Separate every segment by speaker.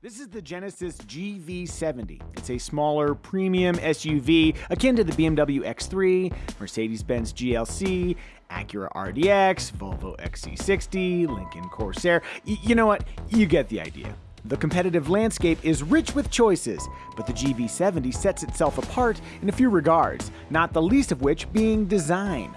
Speaker 1: This is the Genesis GV70. It's a smaller premium SUV akin to the BMW X3, Mercedes-Benz GLC, Acura RDX, Volvo XC60, Lincoln Corsair. Y- you know what? You get the idea. The competitive landscape is rich with choices, but the GV70 sets itself apart in a few regards, not the least of which being design.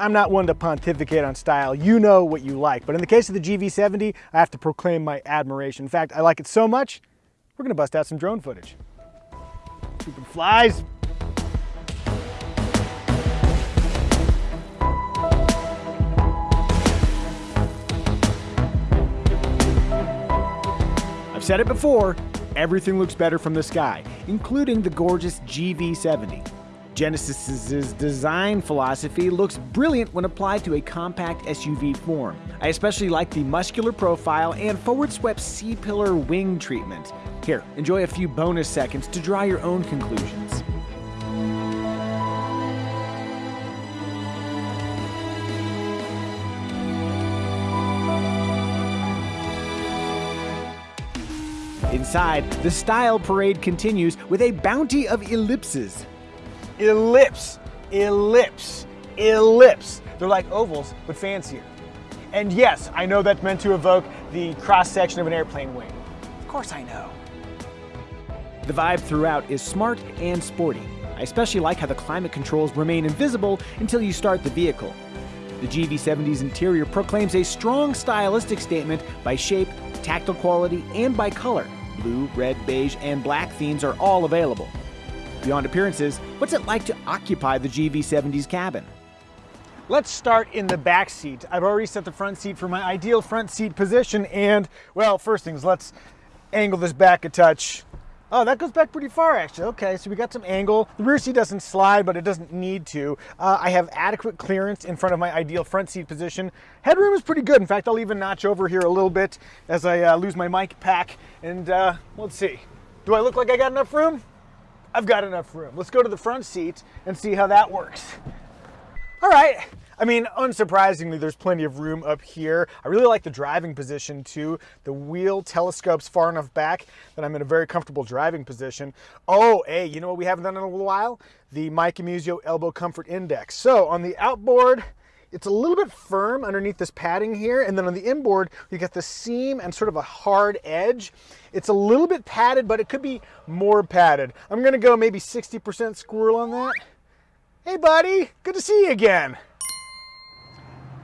Speaker 2: I'm not one to pontificate on style. You know what you like. But in the case of the GV70, I have to proclaim my admiration. In fact, I like it so much, we're gonna bust out some drone footage. Stupid flies.
Speaker 1: I've said it before, everything looks better from the sky, including the gorgeous GV70. Genesis's design philosophy looks brilliant when applied to a compact SUV form. I especially like the muscular profile and forward swept C-pillar wing treatment. Here, enjoy a few bonus seconds to draw your own conclusions. Inside, the style parade continues with a bounty of ellipses.
Speaker 2: Ellipse, ellipse, ellipse. They're like ovals, but fancier. And yes, I know that's meant to evoke the cross section of an airplane wing. Of course I know.
Speaker 1: The vibe throughout is smart and sporty. I especially like how the climate controls remain invisible until you start the vehicle. The GV70's interior proclaims a strong stylistic statement by shape, tactile quality, and by color. Blue, red, beige, and black themes are all available. Beyond appearances, what's it like to occupy the GV70's cabin?
Speaker 2: Let's start in the back seat. I've already set the front seat for my ideal front seat position and, well, first things, let's angle this back a touch. Oh, that goes back pretty far actually. Okay, so we got some angle. The rear seat doesn't slide, but it doesn't need to. Uh, I have adequate clearance in front of my ideal front seat position. Headroom is pretty good. In fact, I'll even notch over here a little bit as I uh, lose my mic pack. And uh, let's see. Do I look like I got enough room? I've got enough room. Let's go to the front seat and see how that works. All right. I mean, unsurprisingly, there's plenty of room up here. I really like the driving position too. The wheel telescopes far enough back that I'm in a very comfortable driving position. Oh, hey, you know what we haven't done in a while? The Micah Muzio Elbow Comfort Index. So on the outboard, it's a little bit firm underneath this padding here, and then on the inboard, you get the seam and sort of a hard edge. It's a little bit padded, but it could be more padded. I'm gonna go maybe 60% squirrel on that. Hey buddy, good to see you again.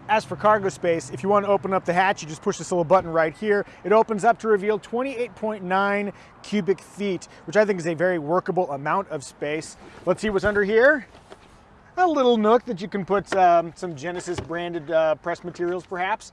Speaker 2: As for cargo space, if you want to open up the hatch, you just push this little button right here. It opens up to reveal 28.9 cubic feet, which I think is a very workable amount of space. Let's see what's under here. A little nook that you can put um, some Genesis branded uh, press materials perhaps.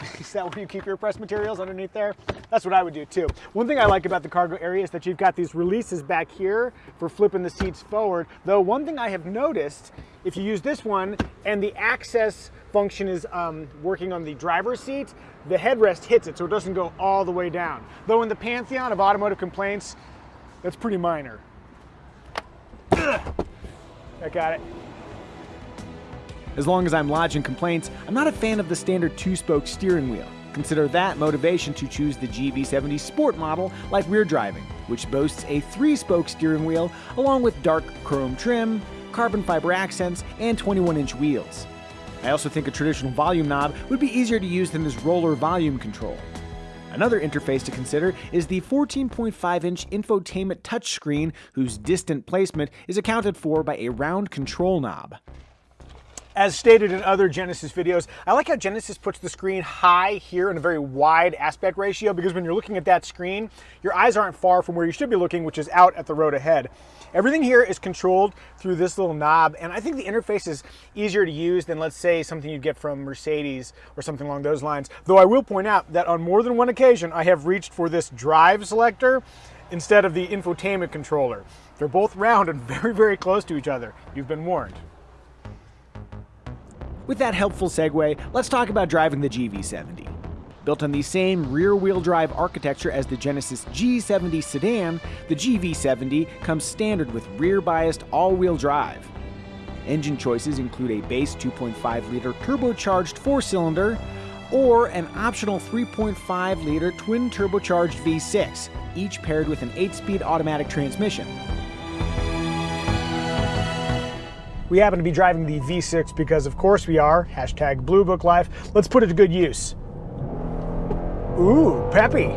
Speaker 2: Is that where you keep your press materials underneath there? That's what I would do too. One thing I like about the cargo area is that you've got these releases back here for flipping the seats forward. Though one thing I have noticed, if you use this one and the access function is um, working on the driver's seat, the headrest hits it so it doesn't go all the way down. Though in the pantheon of automotive complaints, that's pretty minor. I got it.
Speaker 1: As long as I'm lodging complaints, I'm not a fan of the standard two spoke steering wheel. Consider that motivation to choose the GV70 Sport model like we're driving, which boasts a three spoke steering wheel along with dark chrome trim, carbon fiber accents, and 21 inch wheels. I also think a traditional volume knob would be easier to use than this roller volume control. Another interface to consider is the 14.5 inch infotainment touchscreen, whose distant placement is accounted for by a round control knob.
Speaker 2: As stated in other Genesis videos, I like how Genesis puts the screen high here in a very wide aspect ratio because when you're looking at that screen, your eyes aren't far from where you should be looking, which is out at the road ahead. Everything here is controlled through this little knob, and I think the interface is easier to use than, let's say, something you'd get from Mercedes or something along those lines. Though I will point out that on more than one occasion, I have reached for this drive selector instead of the infotainment controller. They're both round and very, very close to each other. You've been warned.
Speaker 1: With that helpful segue, let's talk about driving the GV70. Built on the same rear-wheel drive architecture as the Genesis G70 sedan, the GV70 comes standard with rear-biased all-wheel drive. Engine choices include a base 2.5-liter turbocharged four-cylinder, or an optional 3.5 liter twin turbocharged V6, each paired with an 8 speed automatic transmission.
Speaker 2: We happen to be driving the V6 because, of course, we are. Hashtag Blue Book Life. Let's put it to good use. Ooh, peppy.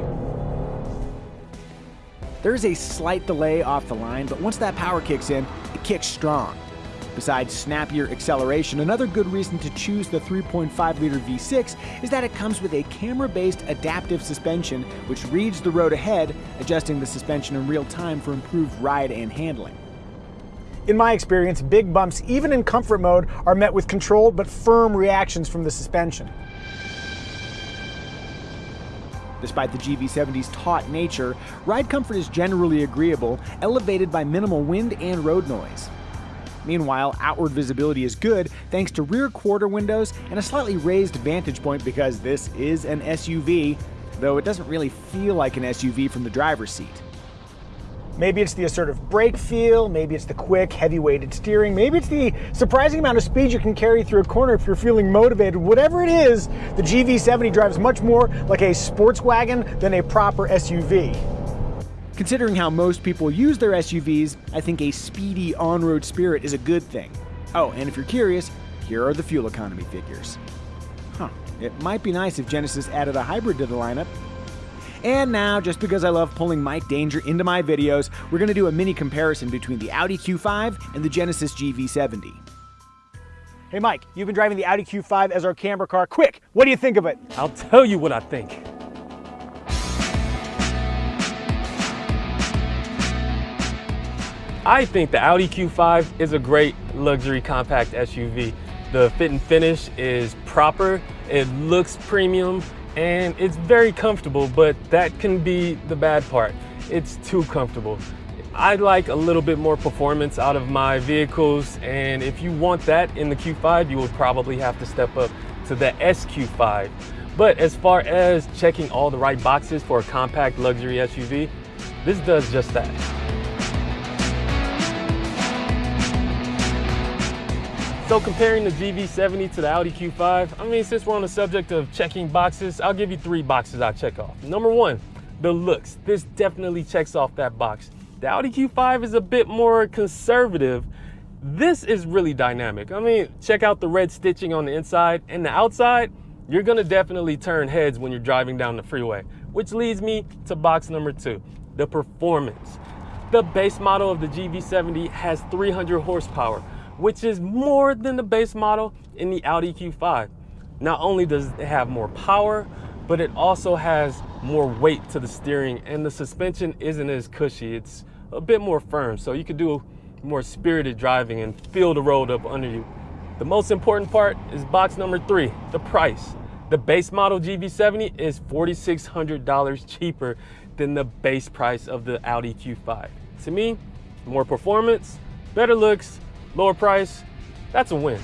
Speaker 1: There is a slight delay off the line, but once that power kicks in, it kicks strong. Besides snappier acceleration, another good reason to choose the 3.5 liter V6 is that it comes with a camera based adaptive suspension which reads the road ahead, adjusting the suspension in real time for improved ride and handling.
Speaker 2: In my experience, big bumps, even in comfort mode, are met with controlled but firm reactions from the suspension.
Speaker 1: Despite the GV70's taut nature, ride comfort is generally agreeable, elevated by minimal wind and road noise. Meanwhile, outward visibility is good thanks to rear quarter windows and a slightly raised vantage point because this is an SUV, though it doesn't really feel like an SUV from the driver's seat.
Speaker 2: Maybe it's the assertive brake feel, maybe it's the quick, heavy-weighted steering, maybe it's the surprising amount of speed you can carry through a corner if you're feeling motivated. Whatever it is, the GV70 drives much more like a sports wagon than a proper SUV.
Speaker 1: Considering how most people use their SUVs, I think a speedy on-road spirit is a good thing. Oh, and if you're curious, here are the fuel economy figures. Huh, it might be nice if Genesis added a hybrid to the lineup. And now, just because I love pulling Mike Danger into my videos, we're going to do a mini comparison between the Audi Q5 and the Genesis GV70.
Speaker 2: Hey Mike, you've been driving the Audi Q5 as our camera car. Quick, what do you think of it?
Speaker 3: I'll tell you what I think. I think the Audi Q5 is a great luxury compact SUV. The fit and finish is proper, it looks premium, and it's very comfortable, but that can be the bad part. It's too comfortable. I like a little bit more performance out of my vehicles, and if you want that in the Q5, you will probably have to step up to the SQ5. But as far as checking all the right boxes for a compact luxury SUV, this does just that. So comparing the GV70 to the Audi Q5, I mean, since we're on the subject of checking boxes, I'll give you three boxes I check off. Number one, the looks. This definitely checks off that box. The Audi Q5 is a bit more conservative. This is really dynamic. I mean, check out the red stitching on the inside and the outside. You're gonna definitely turn heads when you're driving down the freeway, which leads me to box number two, the performance. The base model of the GV70 has 300 horsepower, which is more than the base model in the Audi Q5. Not only does it have more power, but it also has more weight to the steering and the suspension isn't as cushy. It's a bit more firm, so you could do more spirited driving and feel the road up under you. The most important part is box number three, the price. The base model GV70 is $4,600 cheaper than the base price of the Audi Q5. To me, more performance, better looks, lower price, that's a win.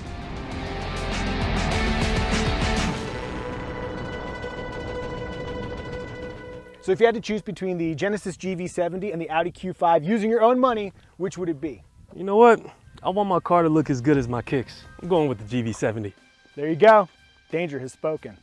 Speaker 2: So if you had to choose between the Genesis GV70 and the Audi Q5 using your own money, which would it be?
Speaker 3: You know what? I want my car to look as good as my kicks. I'm going with the GV70.
Speaker 2: There you go. Danger has spoken.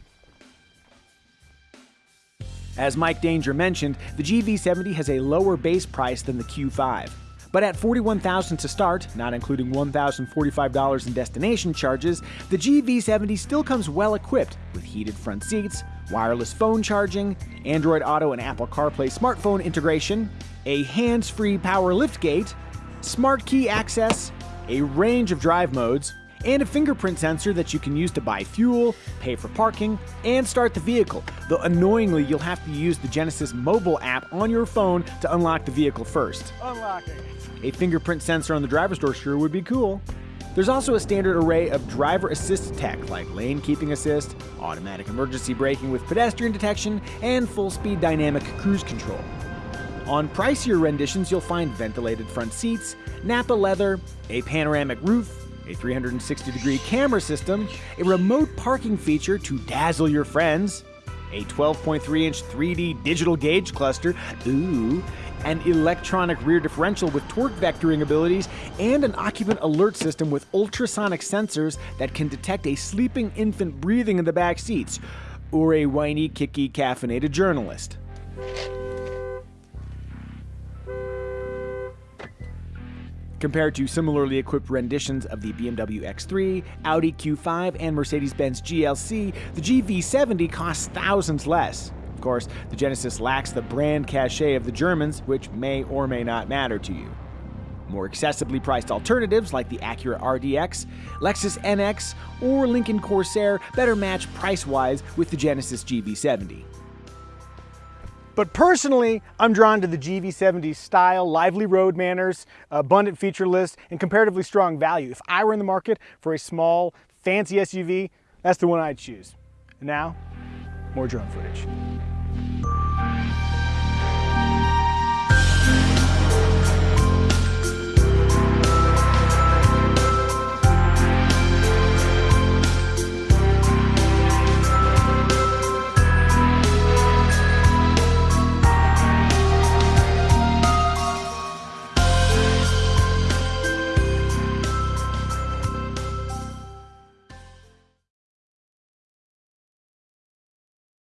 Speaker 1: As Mike Danger mentioned, the GV70 has a lower base price than the Q5. But at 41,000 to start, not including $1,045 in destination charges, the GV70 still comes well equipped with heated front seats, wireless phone charging, Android Auto and Apple CarPlay smartphone integration, a hands-free power liftgate, smart key access, a range of drive modes, and a fingerprint sensor that you can use to buy fuel, pay for parking, and start the vehicle. Though annoyingly, you'll have to use the Genesis mobile app on your phone to unlock the vehicle first.
Speaker 2: Unlocking.
Speaker 1: A fingerprint sensor on the driver's door sure would be cool. There's also a standard array of driver assist tech like lane keeping assist, automatic emergency braking with pedestrian detection, and full speed dynamic cruise control. On pricier renditions, you'll find ventilated front seats, Nappa leather, a panoramic roof, a 360 degree camera system, a remote parking feature to dazzle your friends, a 12.3 inch 3D digital gauge cluster, ooh, an electronic rear differential with torque vectoring abilities, and an occupant alert system with ultrasonic sensors that can detect a sleeping infant breathing in the back seats. or a whiny, kicky, caffeinated journalist. Compared to similarly equipped renditions of the BMW X3, Audi Q5, and Mercedes-Benz GLC, the GV70 costs thousands less. Of course, the Genesis lacks the brand cachet of the Germans, which may or may not matter to you. More accessibly priced alternatives like the Acura RDX, Lexus NX, or Lincoln Corsair better match price-wise with the Genesis GV70.
Speaker 2: But personally, I'm drawn to the GV70's style, lively road manners, abundant feature list, and comparatively strong value. If I were in the market for a small, fancy SUV, that's the one I'd choose. And now, more drone footage.